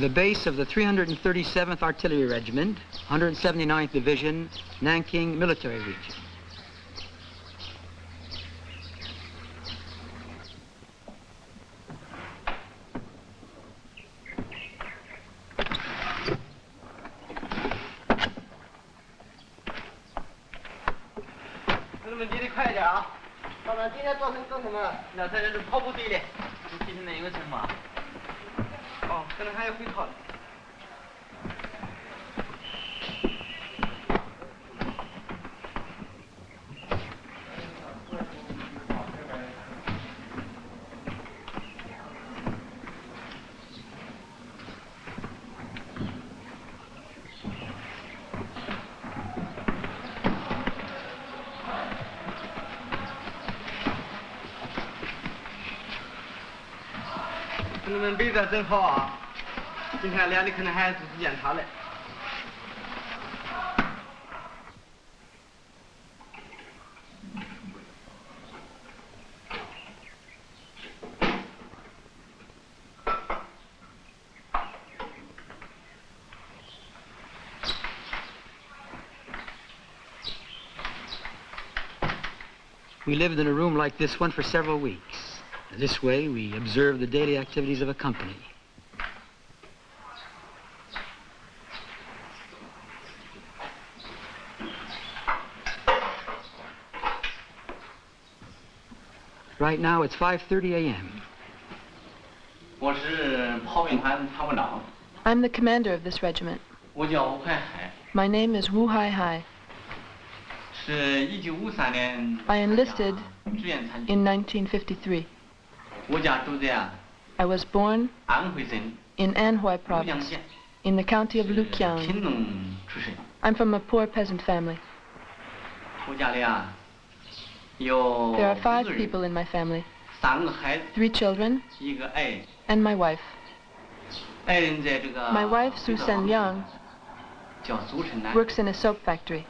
the base of the 337th Artillery Regiment, 179th Division, Nanking Military Region. We lived in a room like this one for several weeks. This way, we observe the daily activities of a company. Right now, it's 5.30 a.m. I'm the commander of this regiment. My name is Wu Hai Hai. I enlisted in 1953. I was born in Anhui province, in the county of Luqiang. I'm from a poor peasant family. There are five people in my family, three children, and my wife. My wife, Su Sen Yang, works in a soap factory.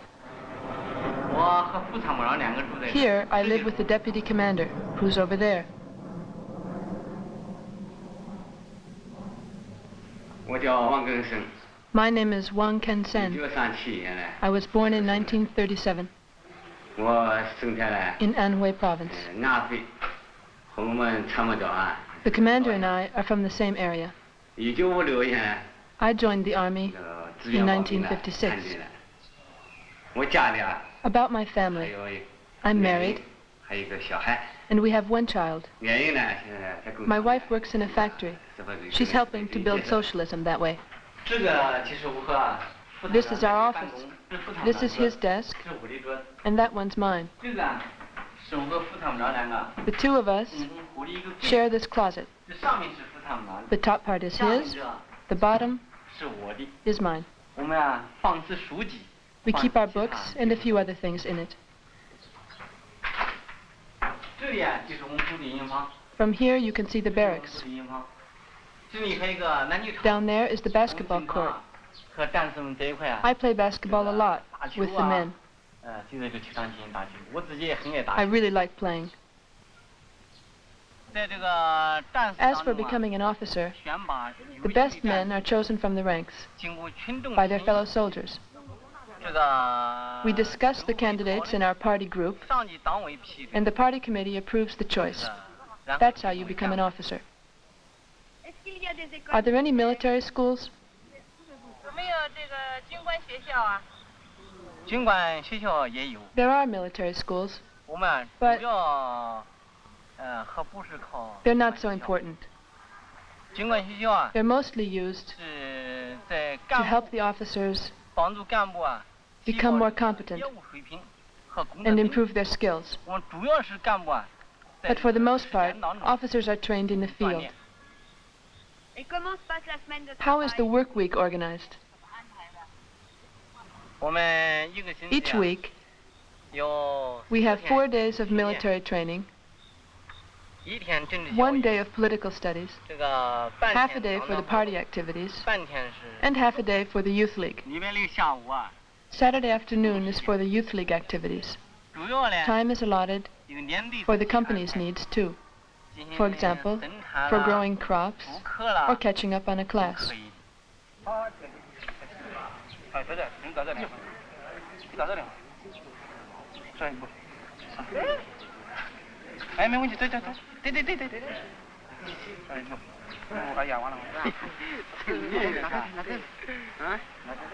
Here, I live with the deputy commander, who's over there. My name is Wang Kansen. I was born in 1937 in Anhui province. Uh, the commander and I are from the same area. I joined the army uh, in 1956. About my family. I'm married and we have one child. My wife works in a factory. She's helping to build socialism that way. This is our office. This is his desk. And that one's mine. The two of us share this closet. The top part is his. The bottom is mine. We keep our books and a few other things in it. From here you can see the barracks. Down there is the basketball court. I play basketball a lot with the men. I really like playing. As for becoming an officer, the best men are chosen from the ranks by their fellow soldiers. We discuss the candidates in our party group, and the party committee approves the choice. That's how you become an officer. Are there any military schools? There are military schools, but they're not so important. They're mostly used to help the officers become more competent and improve their skills. But for the most part, officers are trained in the field. How is the work week organized? Each week, we have four days of military training, one day of political studies, half a day for the party activities, and half a day for the youth league. Saturday afternoon is for the Youth League activities. Time is allotted for the company's needs too. For example, for growing crops or catching up on a class.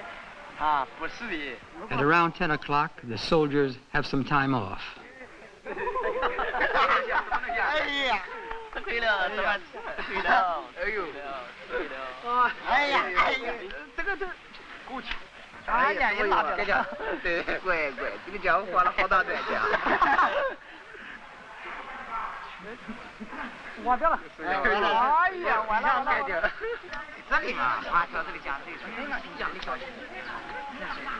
At around 10 o'clock, the soldiers have some time off.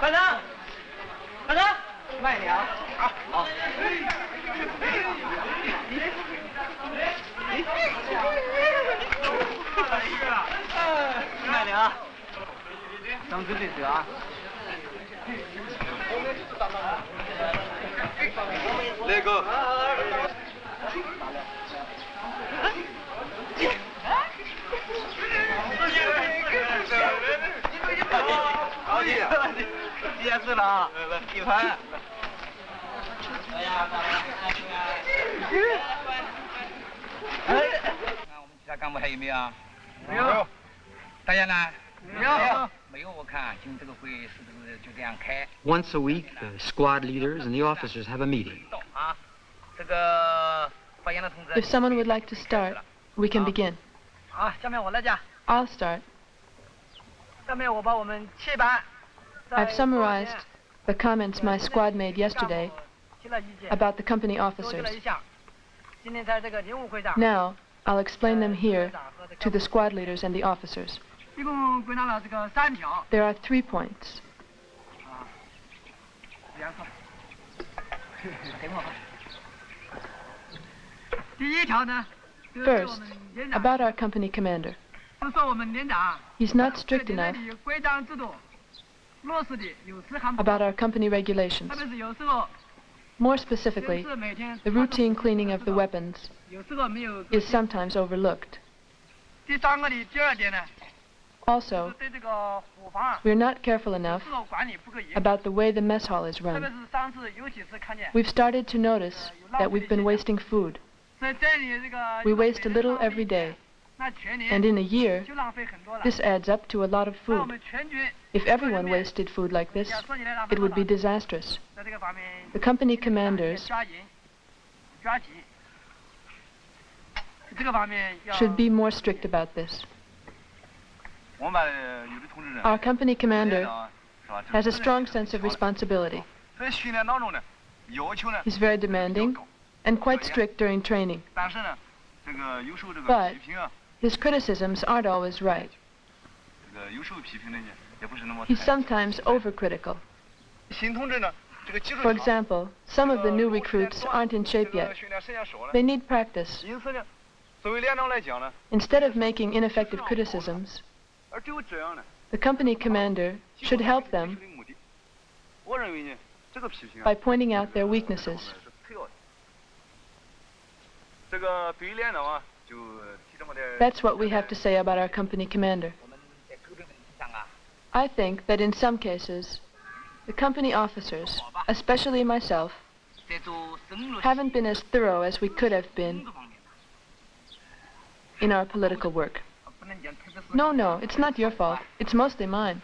班长，班长，慢点啊！好，好。你你你慢点啊当真的是啊一排哎呀，哎，看我们其他干部还有没有啊？没有。大家呢？没有。没有，我看今天这个会是不是就这样开？ Once a week, the squad leaders and the officers have a meeting. 啊，这个发言的同志。 If someone would like to start, we can begin. 好，下面我来讲。 I'll start. 下面我把我们七班。 I've summarized the comments my squad made yesterday 提了意见。 about the company officers. Now, I'll explain them here to the squad leaders and the officers. There are three points. First, about our company commander. He's not strict enough about our company regulations. More specifically, the routine cleaning of the weapons is sometimes overlooked. Also, we are not careful enough about the way the mess hall is run. We've started to notice that we've been wasting food. We waste a little every day. And in a year, this adds up to a lot of food. If everyone wasted food like this, it would be disastrous. The company commanders should be more strict about this. Our company commander has a strong sense of responsibility. He's very demanding and quite strict during training. But his criticisms aren't always right. He's sometimes overcritical. For example, some of the new recruits aren't in shape yet. They need practice. Instead of making ineffective criticisms, the company commander should help them by pointing out their weaknesses. That's what we have to say about our company commander. I think that in some cases, the company officers, especially myself, haven't been as thorough as we could have been in our political work. No, no, it's not your fault. It's mostly mine.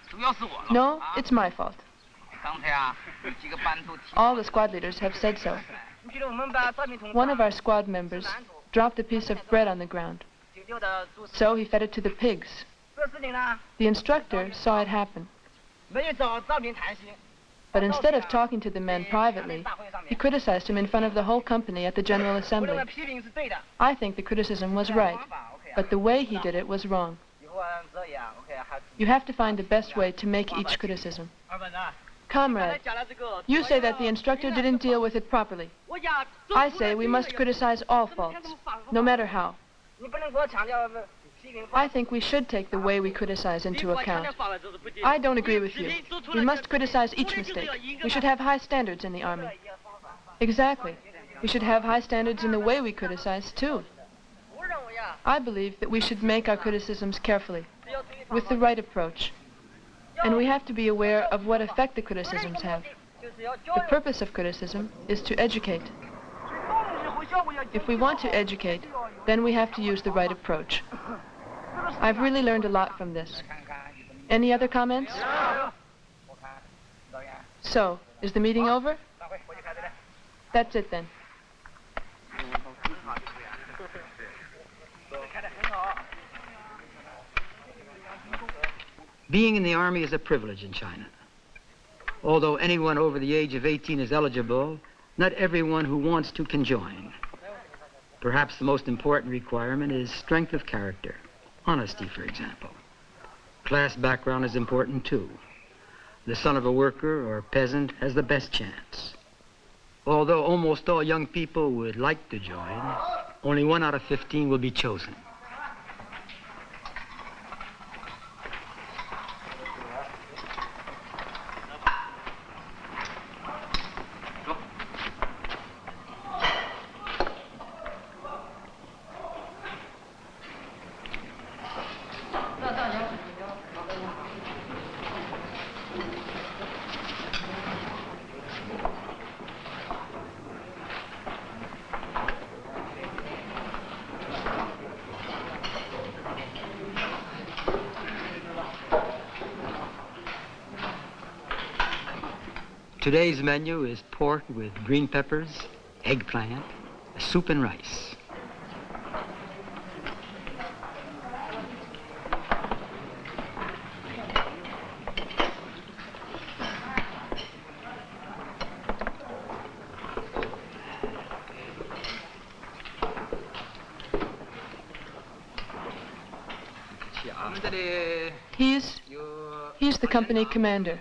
No, it's my fault. All the squad leaders have said so. One of our squad members dropped a piece of bread on the ground. So he fed it to the pigs. The instructor saw it happen. But instead of talking to the men privately, he criticized him in front of the whole company at the General Assembly. I think the criticism was right, but the way he did it was wrong. You have to find the best way to make each criticism. Comrade, you say that the instructor didn't deal with it properly. I say we must criticize all faults, no matter how. I think we should take the way we criticize into account. I don't agree with you. We must criticize each mistake. We should have high standards in the Army. Exactly. We should have high standards in the way we criticize, too. I believe that we should make our criticisms carefully, with the right approach. And we have to be aware of what effect the criticisms have. The purpose of criticism is to educate. If we want to educate, then we have to use the right approach. I've really learned a lot from this. Any other comments? So, is the meeting over? That's it then. Being in the army is a privilege in China. Although anyone over the age of 18 is eligible, not everyone who wants to can join. Perhaps the most important requirement is strength of character, honesty, for example. Class background is important too. The son of a worker or peasant has the best chance. Although almost all young people would like to join, only one out of 15 will be chosen. Menu is pork with green peppers, eggplant, soup and rice. He's he's the company commander.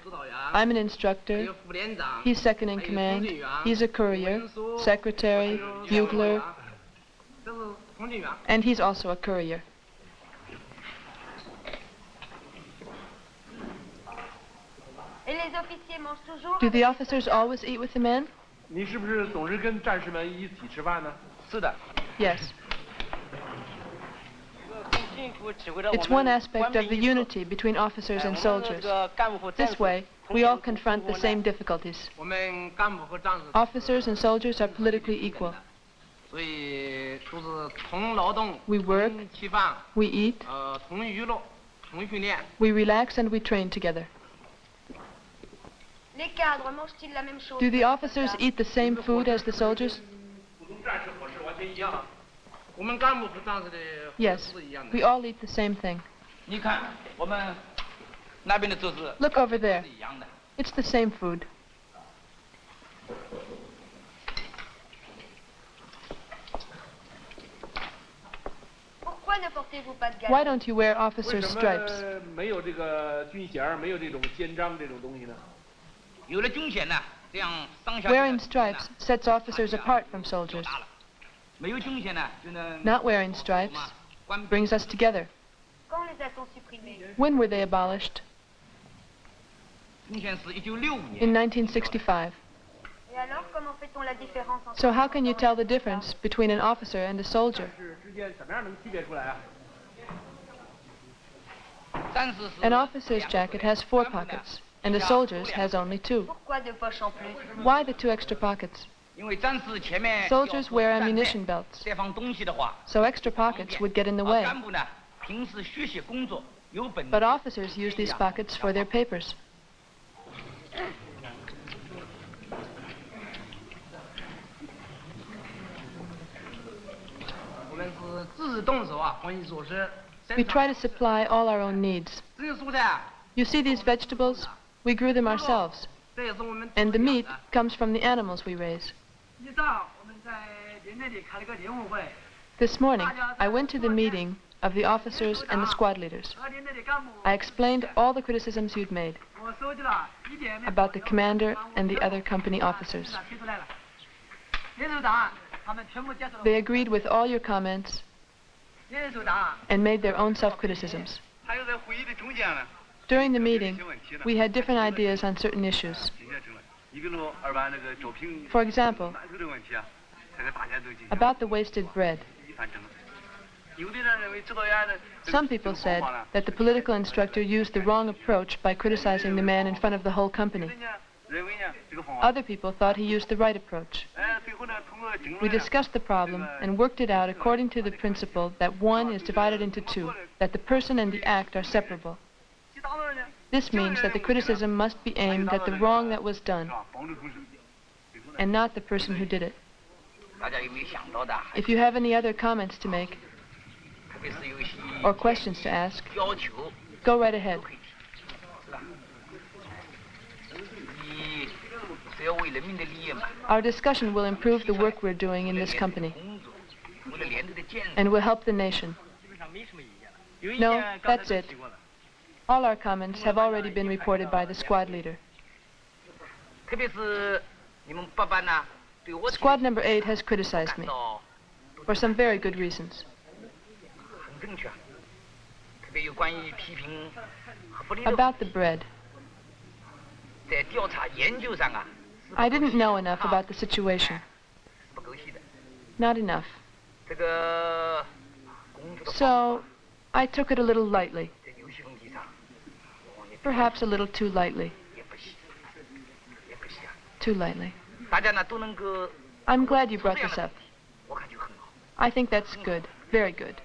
I'm an instructor. He's second in command. He's a courier, secretary, bugler, and he's also a courier. Do the officers always eat with the men? Yes. It's one aspect of the unity between officers and soldiers. This way, we all confront the same difficulties. Officers and soldiers are politically equal. We work, we eat, we relax and we train together. Do the officers eat the same food as the soldiers? Yes, we all eat the same thing. Look over there. It's the same food. Why don't you wear officer's stripes? Wearing stripes sets officers apart from soldiers. Not wearing stripes brings us together. When were they abolished? In 1965. So how can you tell the difference between an officer and a soldier? An officer's jacket has four pockets, and a soldier's has only two. Why the two extra pockets? Soldiers wear ammunition belts, so extra pockets would get in the way. But officers use these pockets for their papers. We try to supply all our own needs. You see these vegetables? We grew them ourselves. And the meat comes from the animals we raise. This morning, I went to the meeting of the officers and the squad leaders. I explained all the criticisms you'd made about the commander and the other company officers. They agreed with all your comments and made their own self-criticisms. During the meeting, we had different ideas on certain issues. For example, about the wasted bread. Some people said that the political instructor used the wrong approach by criticizing the man in front of the whole company. Other people thought he used the right approach. We discussed the problem and worked it out according to the principle that one is divided into two, that the person and the act are separable. This means that the criticism must be aimed at the wrong that was done and not the person who did it. If you have any other comments to make or questions to ask, go right ahead. Our discussion will improve the work we're doing in this company and will help the nation. No, that's it. All our comments have already been reported by the squad leader. Squad number 8 has criticized me for some very good reasons. About the bread. I didn't know enough about the situation. Not enough. So, I took it a little lightly. Perhaps a little too lightly. Too lightly. I'm glad you brought this up. I think that's good, very good.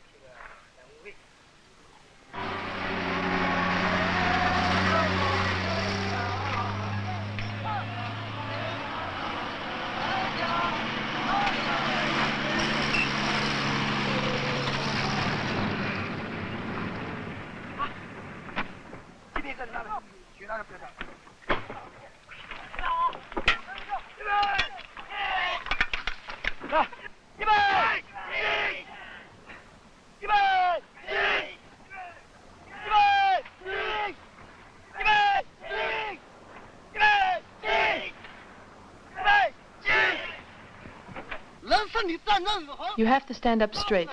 You have to stand up straight.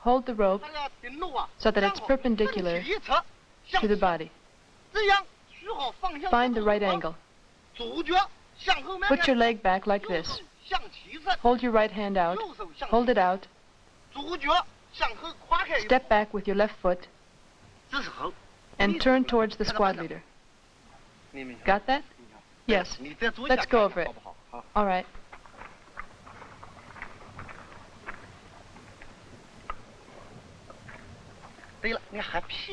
Hold the rope so that it's perpendicular to the body. Find the right angle. Put your leg back like this. Hold your right hand out. Hold it out. Step back with your left foot and turn towards the squad leader. Got that? Yes. Let's go over it. All right.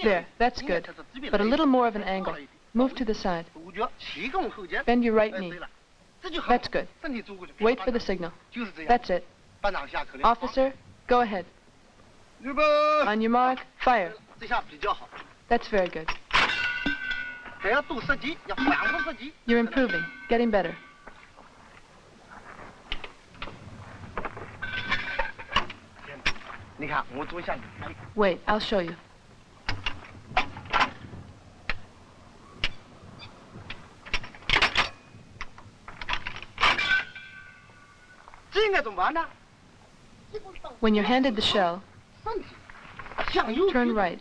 There, that's good. But a little more of an angle. Move to the side. Bend your right knee. That's good. Wait for the signal. That's it. Officer, go ahead. On your mark, fire. That's very good. You're improving, getting better. Wait, I'll show you. When you're handed the shell, turn right.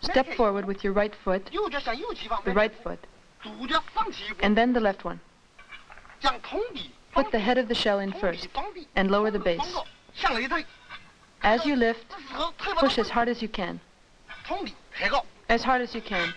Step forward with your right foot, the right foot, and then the left one. Put the head of the shell in first and lower the base. As you lift, push as hard as you can. As hard as you can.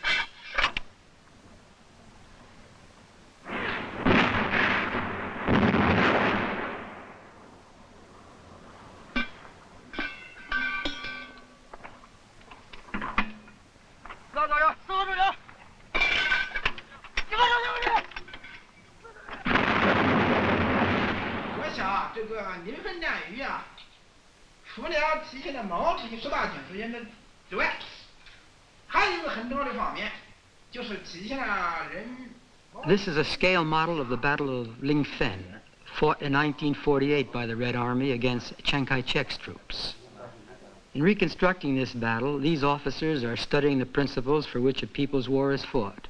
This is a scale model of the Battle of Linfen, fought in 1948 by the Red Army against Chiang Kai-shek's troops. In reconstructing this battle, these officers are studying the principles for which a people's war is fought.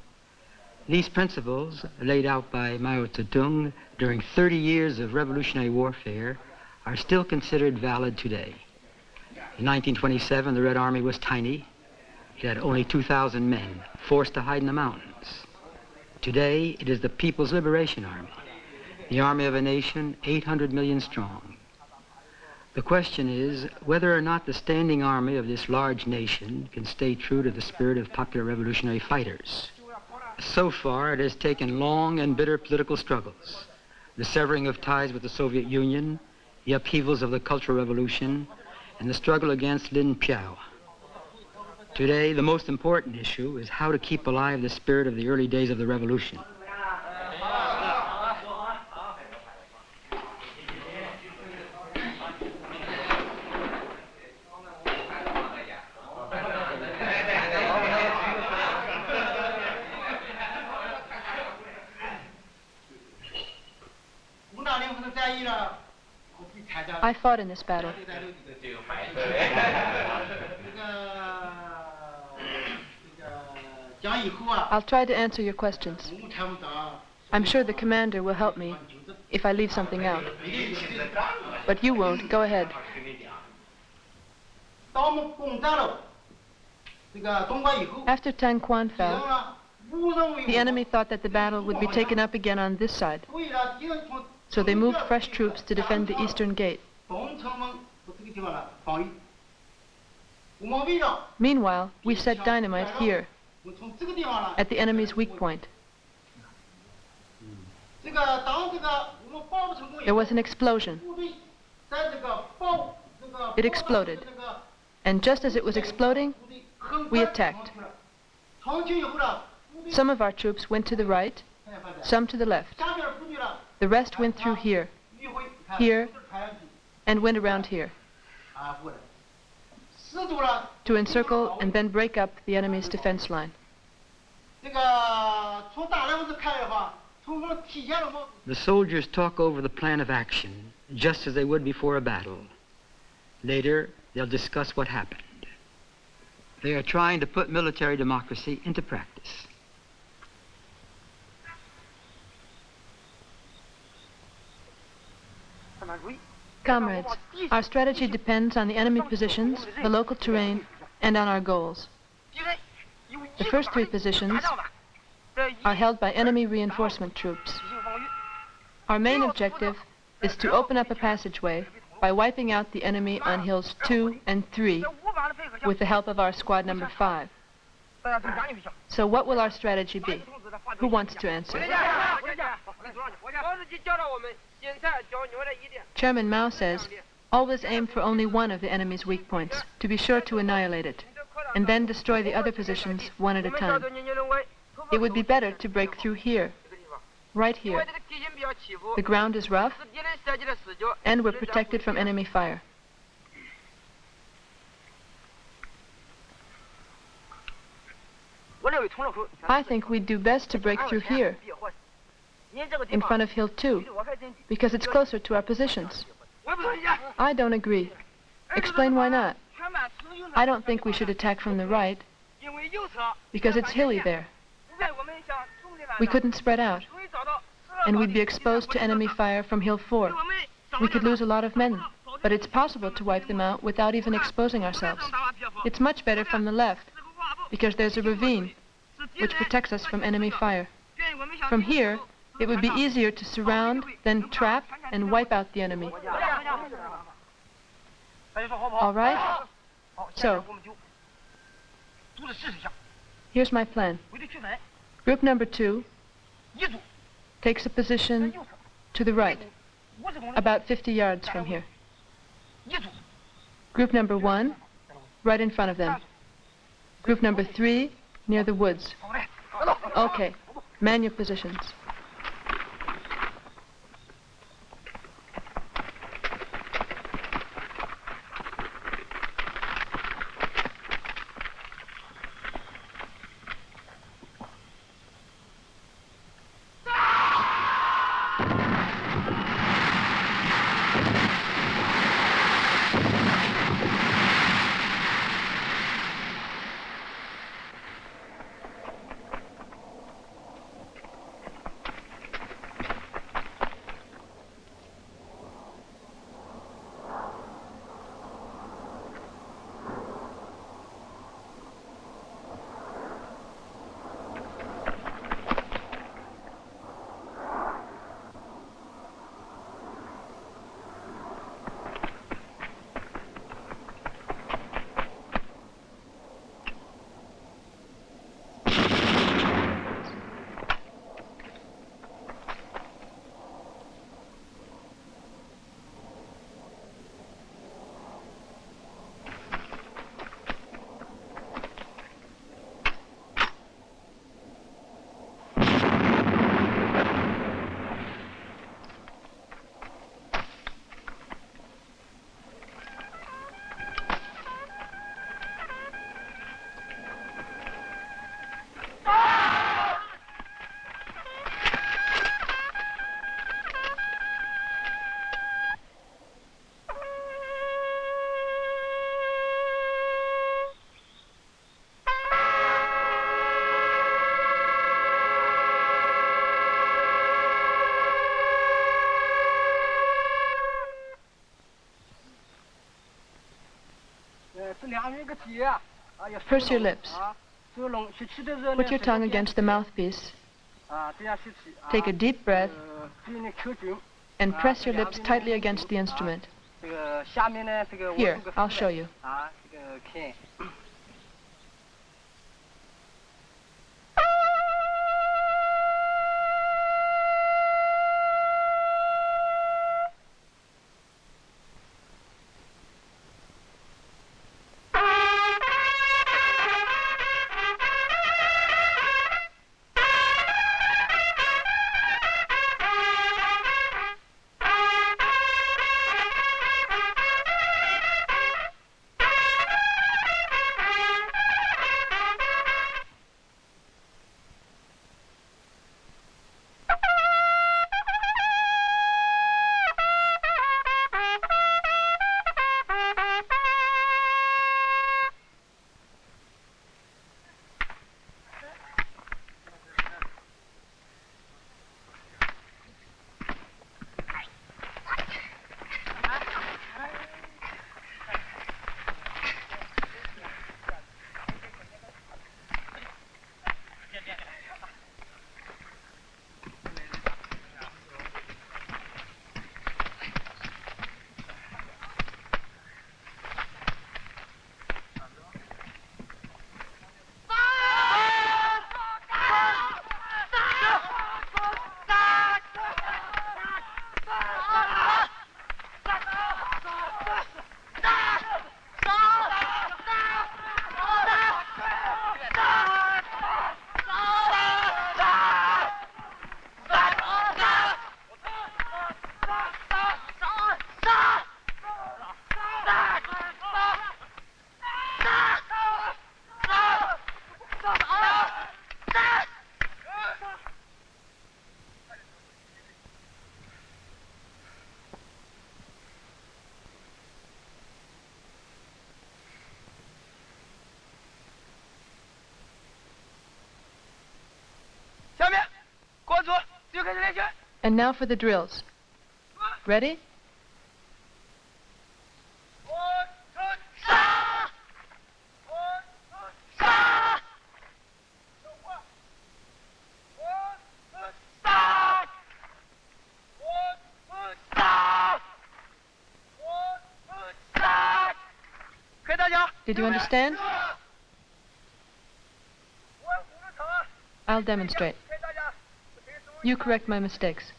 These principles, laid out by Mao Zedong during 30 years of revolutionary warfare, are still considered valid today. In 1927, the Red Army was tiny. It had only 2,000 men, forced to hide in the mountains. Today, it is the People's Liberation Army, the army of a nation 800 million strong. The question is whether or not the standing army of this large nation can stay true to the spirit of popular revolutionary fighters. So far, it has taken long and bitter political struggles, the severing of ties with the Soviet Union, the upheavals of the Cultural Revolution, and the struggle against Lin Piao. Today, the most important issue is how to keep alive the spirit of the early days of the revolution. I fought in this battle. I'll try to answer your questions. I'm sure the commander will help me if I leave something out. But you won't. Go ahead. After Tan Quan fell, the enemy thought that the battle would be taken up again on this side. So they moved fresh troops to defend the eastern gate. Meanwhile, we set dynamite here, at the enemy's weak point. There was an explosion. It exploded. And just as it was exploding, we attacked. Some of our troops went to the right, some to the left. The rest went through here, here, and went around here to encircle and then break up the enemy's defense line. The soldiers talk over the plan of action, just as they would before a battle. Later, they'll discuss what happened. They are trying to put military democracy into practice. Comrades, our strategy depends on the enemy positions, the local terrain, and on our goals. The first three positions are held by enemy reinforcement troops. Our main objective is to open up a passageway by wiping out the enemy on hills 2 and 3 with the help of our squad number 5. So what will our strategy be? Who wants to answer? Chairman Mao says, always aim for only one of the enemy's weak points, to be sure to annihilate it, and then destroy the other positions one at a time. It would be better to break through here, right here. The ground is rough, and we're protected from enemy fire. I think we'd do best to break through here, in front of Hill 2, because it's closer to our positions. I don't agree. Explain why not. I don't think we should attack from the right, because it's hilly there. We couldn't spread out, and we'd be exposed to enemy fire from Hill 4. We could lose a lot of men, but it's possible to wipe them out without even exposing ourselves. It's much better from the left, because there's a ravine, which protects us from enemy fire. From here, it would be easier to surround, then trap, and wipe out the enemy. All right? So, here's my plan. Group number two takes a position to the right, about 50 yards from here. Group number one, right in front of them. Group number three, near the woods. Okay, man your positions. Purse your lips. Put your tongue against the mouthpiece. Take a deep breath and press your lips tightly against the instrument. Here, I'll show you. And now for the drills. Ready? Did you understand? I'll demonstrate. You correct my mistakes.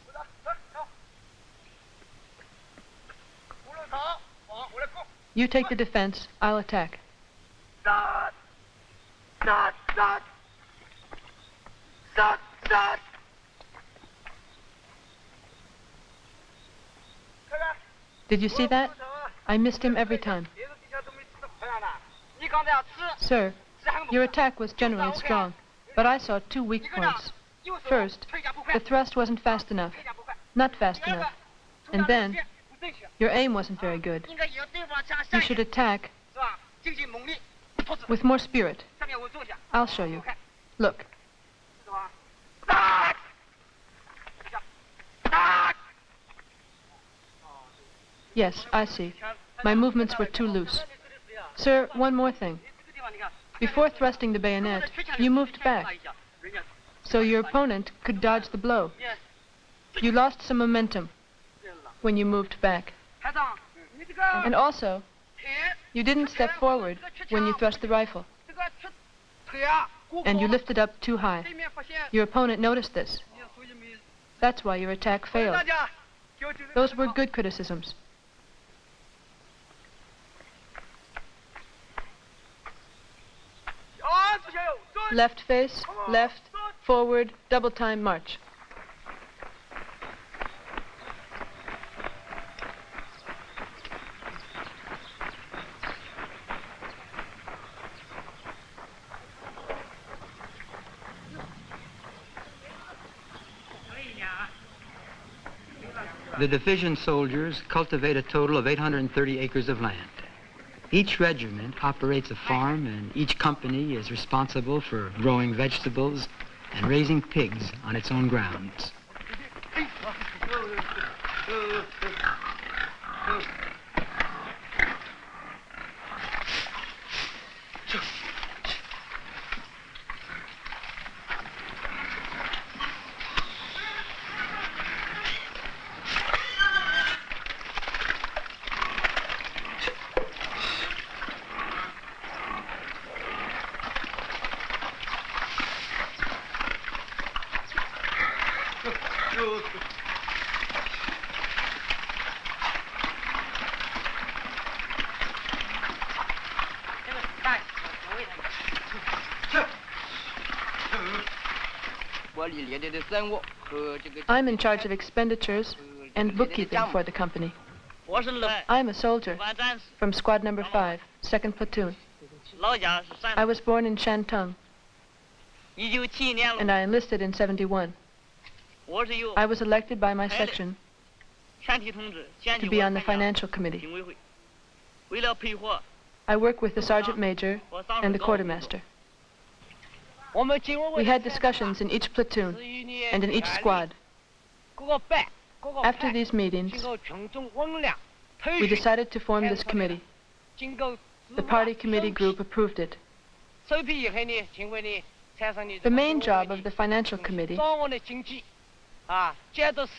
You take the defense, I'll attack. Did you see that? I missed him every time. Sir, your attack was generally strong, but I saw two weak points. First, the thrust wasn't fast enough. Not fast enough. And then, your aim wasn't very good. You should attack with more spirit. I'll show you. Look. Yes, I see. My movements were too loose. Sir, one more thing. Before thrusting the bayonet, you moved back, so your opponent could dodge the blow. You lost some momentum when you moved back. And also, you didn't step forward when you thrust the rifle. And you lifted up too high. Your opponent noticed this. That's why your attack failed. Those were good criticisms. Left face, left, forward, double time march. The division soldiers cultivate a total of 830 acres of land. Each regiment operates a farm and each company is responsible for growing vegetables and raising pigs on its own grounds. I'm in charge of expenditures and bookkeeping for the company. I'm a soldier from squad number 5, 2nd platoon. I was born in Shantung and I enlisted in 71. I was elected by my section to be on the financial committee. I work with the sergeant major and the quartermaster. We had discussions in each platoon and in each squad. After these meetings, we decided to form this committee. The party committee group approved it. The main job of the financial committee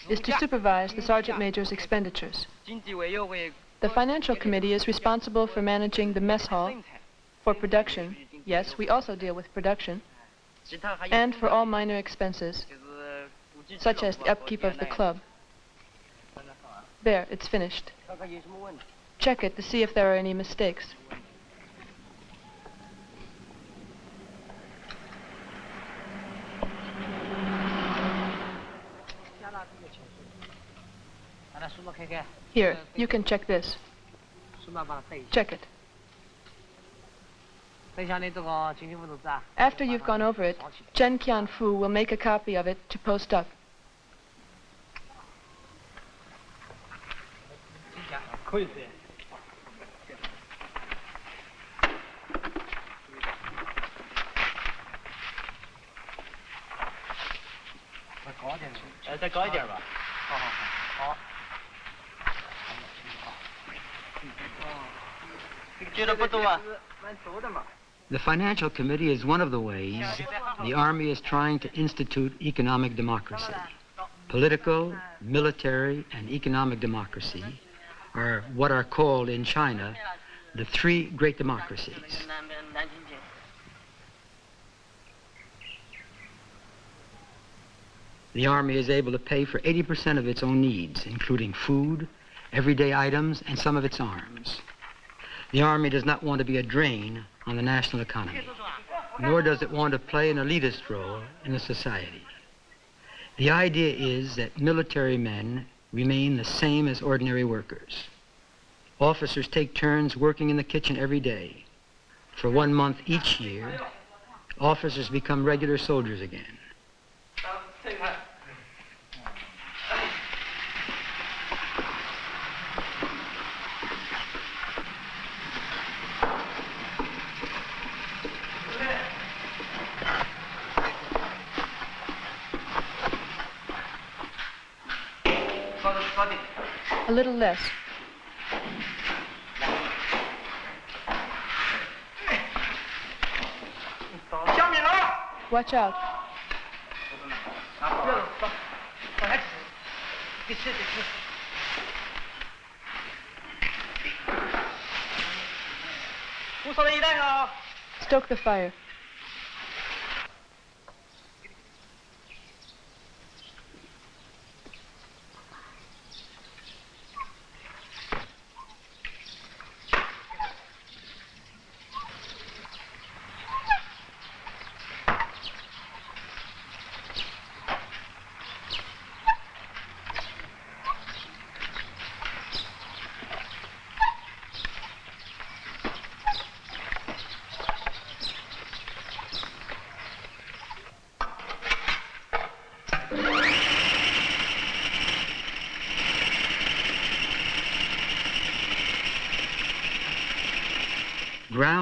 is to supervise the sergeant major's expenditures. The financial committee is responsible for managing the mess hall, for production, yes, we also deal with production, and for all minor expenses, such as the upkeep of the club. There, it's finished. Check it to see if there are any mistakes. Here, you can check this. Check it. After you've gone over it, Chen Qianfu will make a copy of it to post up. The financial committee is one of the ways the Army is trying to institute economic democracy. Political, military, and economic democracy are what are called in China the three great democracies. The Army is able to pay for 80% of its own needs, including food, everyday items, and some of its arms. The Army does not want to be a drain on the national economy, nor does it want to play an elitist role in the society. The idea is that military men remain the same as ordinary workers. Officers take turns working in the kitchen every day. For one month each year, officers become regular soldiers again. A little less. Watch out. Stoke the fire.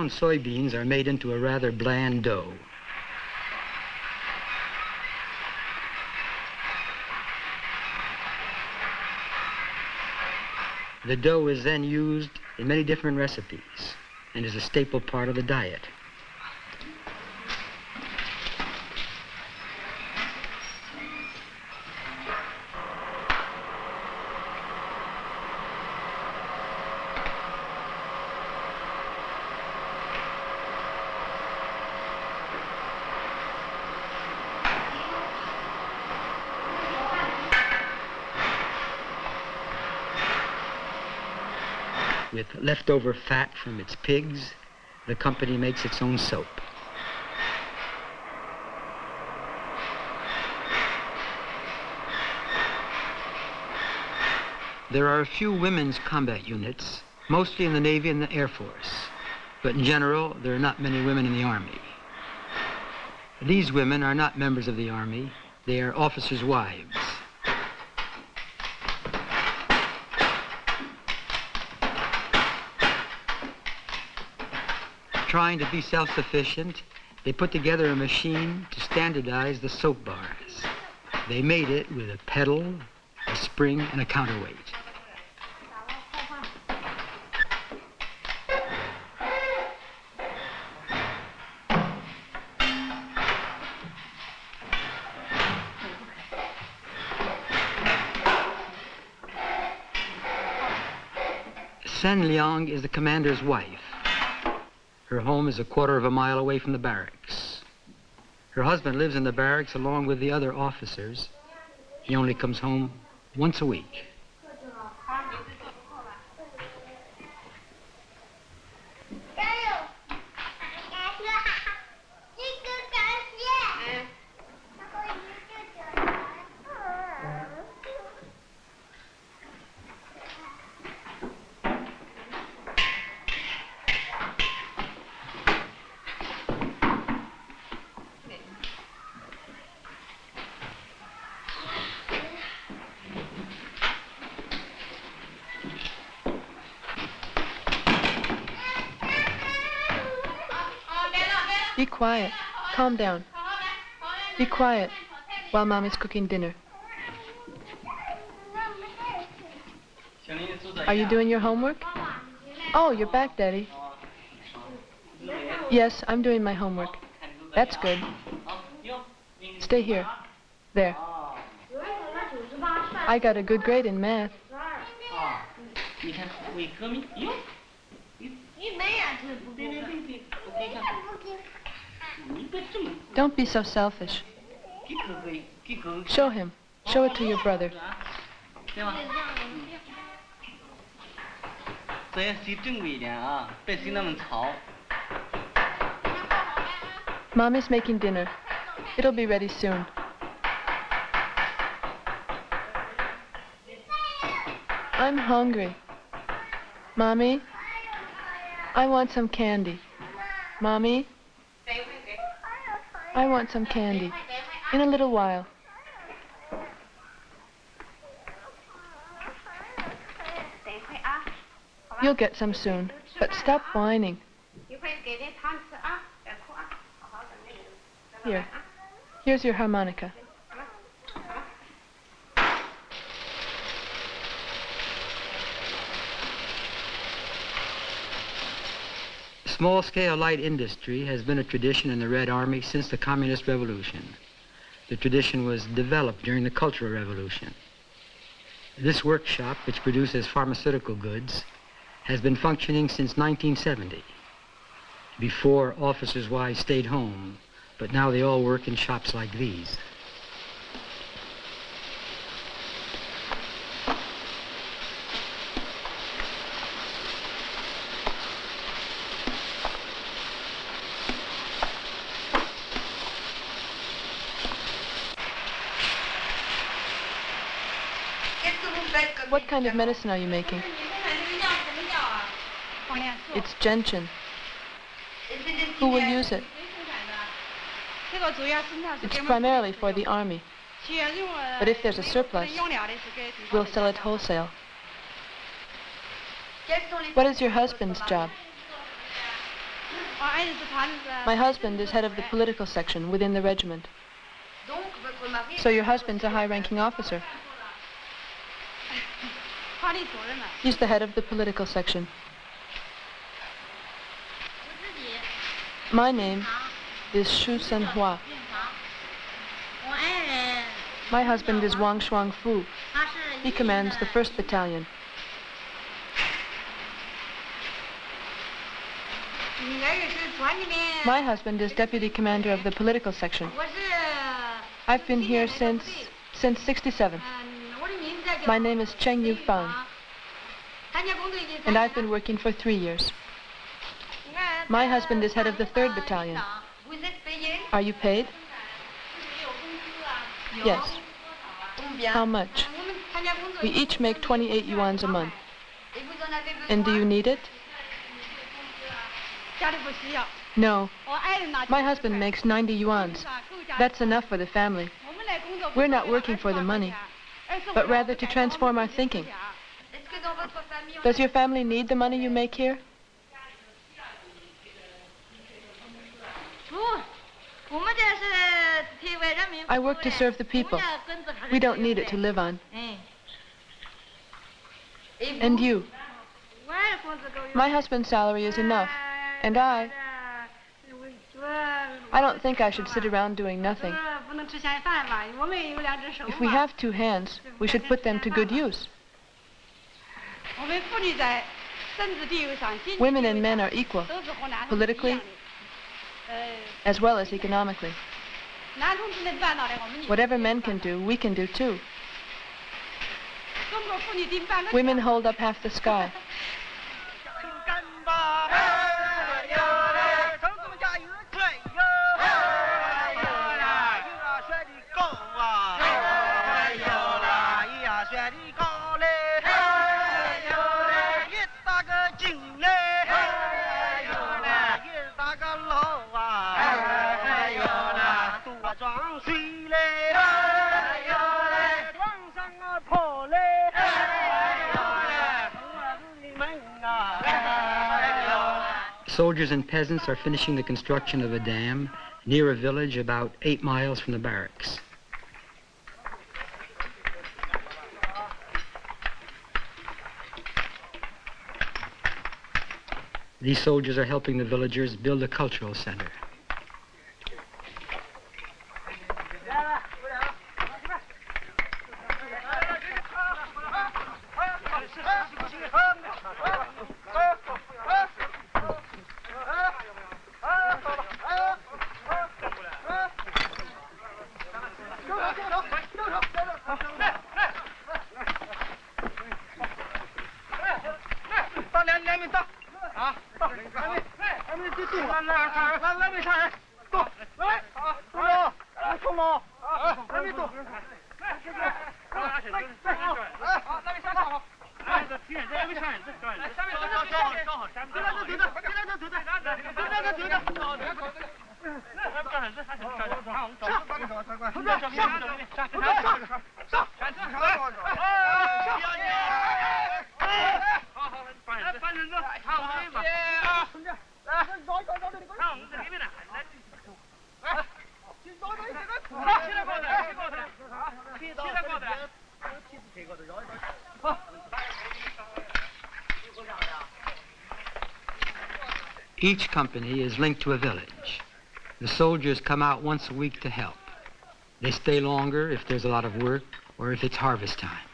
Soybeans are made into a rather bland dough. The dough is then used in many different recipes and is a staple part of the diet. With leftover fat from its pigs, the company makes its own soap. There are a few women's combat units, mostly in the Navy and the Air Force. But in general, there are not many women in the Army. These women are not members of the Army. They are officers' wives. Trying to be self-sufficient, they put together a machine to standardize the soap bars. They made it with a pedal, a spring, and a counterweight. Sen Liang is the commander's wife. Her home is a quarter of a mile away from the barracks. Her husband lives in the barracks along with the other officers. He only comes home once a week. Be quiet. Calm down. Be quiet while Mommy's cooking dinner. Are you doing your homework? Oh, you're back, Daddy. Yes, I'm doing my homework. That's good. Stay here. There. I got a good grade in math. Don't be so selfish. Show him. Show it to your brother. Mommy's making dinner. It'll be ready soon. I'm hungry. Mommy, I want some candy. Mommy, I want some candy. In a little while. You'll get some soon, but stop whining. Here. Here's your harmonica. Small-scale light industry has been a tradition in the Red Army since the Communist Revolution. The tradition was developed during the Cultural Revolution. This workshop, which produces pharmaceutical goods, has been functioning since 1970. Before, officers' wives stayed home, but now they all work in shops like these. What kind of medicine are you making? It's gentian. Who will use it? It's primarily for the army. But if there's a surplus, we'll sell it wholesale. What is your husband's job? My husband is head of the political section within the regiment. So your husband's a high-ranking officer. He's the head of the political section. My name is Shu Senhua. My husband is Wang Shuangfu. He commands the 1st Battalion. My husband is deputy commander of the political section. I've been here since since 67. My name is Cheng Yufang. And I've been working for three years. My husband is head of the 3rd Battalion. Are you paid? Yes. How much? We each make 28 yuans a month. And do you need it? No. My husband makes 90 yuans. That's enough for the family. We're not working for the money, but rather to transform our thinking. Does your family need the money you make here? I work to serve the people. We don't need it to live on. And you? My husband's salary is enough. And I... I don't think I should sit around doing nothing. If we have two hands, we should put them to good use. Women and men are equal, politically as well as economically. Whatever men can do, we can do too. Women hold up half the sky. Soldiers and peasants are finishing the construction of a dam near a village about eight miles from the barracks. These soldiers are helping the villagers build a cultural center. Each company is linked to a village. The soldiers come out once a week to help. They stay longer if there's a lot of work or if it's harvest time.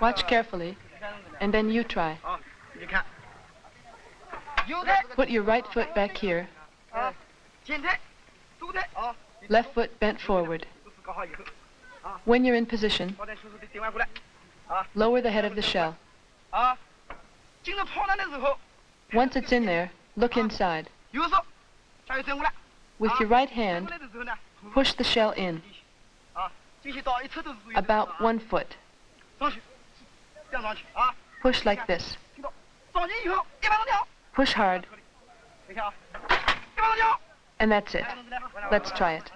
Watch carefully, and then you try. Put your right foot back here. Left foot bent forward. When you're in position, lower the head of the shell. Once it's in there, look inside. With your right hand, push the shell in. About one foot. Ah. Push like this. Push hard. And that's it. Let's try it.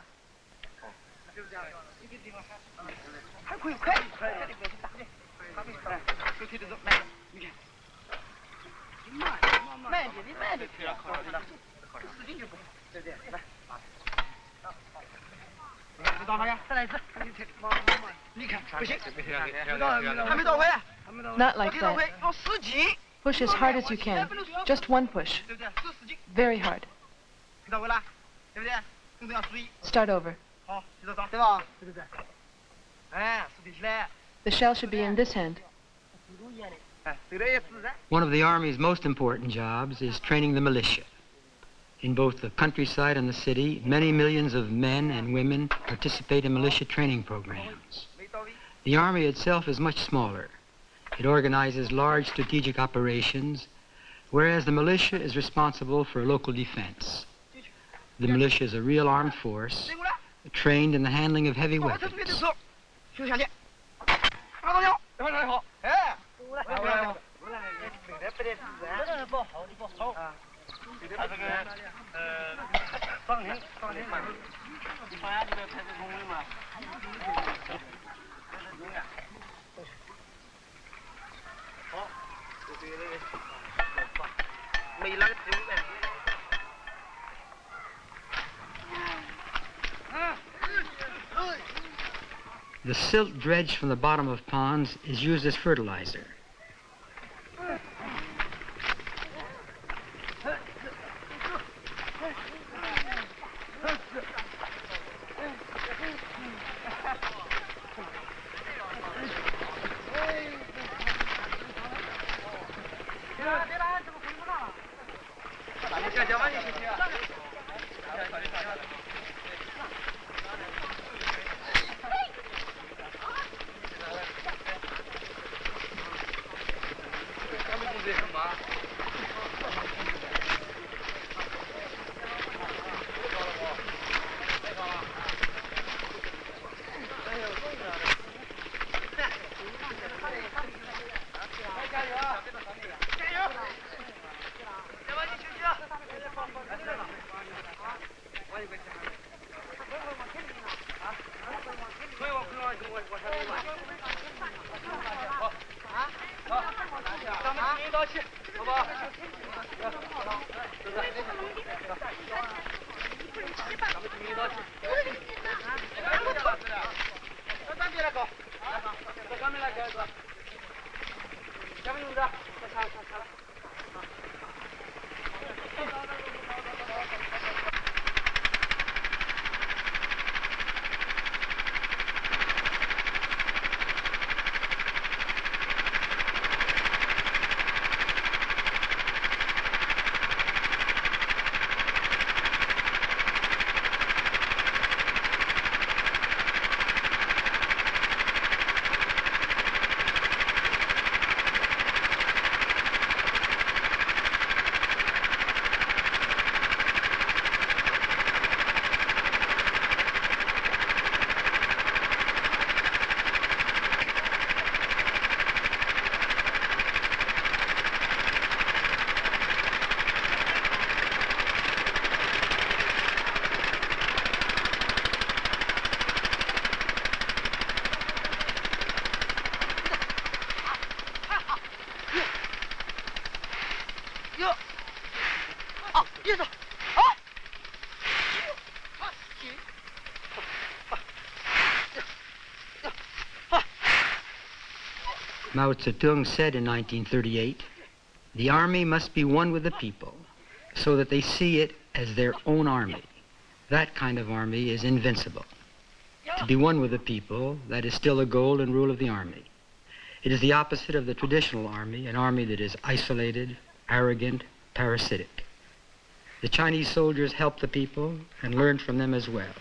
还可以快，快点别去打，快点快，快推着走，慢，你看，慢慢点，你慢点，使劲就不，对不对？来，知道吗？再来一次，你看，不行，还没到位，还没到位， Not like that. 要使劲， Push as hard as you can. Just one push. 对不对？使使劲， Very hard. 听到位了，对不对？动作要注意， Start over. 好，接着找，对吧？对对对，哎，竖起来， The shell should be in this hand. 哎，对的也自然。 One of the Army's most important jobs is training the militia. In both the countryside and the city, many millions of men and women participate in militia training programs. The Army itself is much smaller. It organizes large strategic operations, whereas the militia is responsible for local defense. The militia is a real armed force, trained in the handling of heavy weapons. 手，休下去，马上跳，马上好，哎，过来，过来，过来，对的不得自然，不好，不好啊。他这个呃，上庭上庭嘛，你发现这个派出所的嘛，没那个职务呗。 The silt dredged from the bottom of ponds is used as fertilizer. Mao Zedong said in 1938, the army must be one with the people so that they see it as their own army. That kind of army is invincible. To be one with the people, that is still goal and rule of the army. It is the opposite of the traditional army, an army that is isolated, arrogant, parasitic. The Chinese soldiers helped the people and learned from them as well.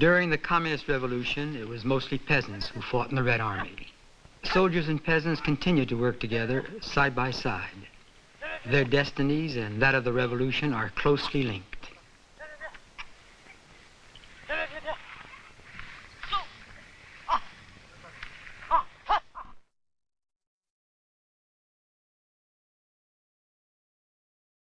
During the Communist Revolution, it was mostly peasants who fought in the Red Army. Soldiers and peasants continue to work together side by side. Their destinies and that of the revolution are closely linked.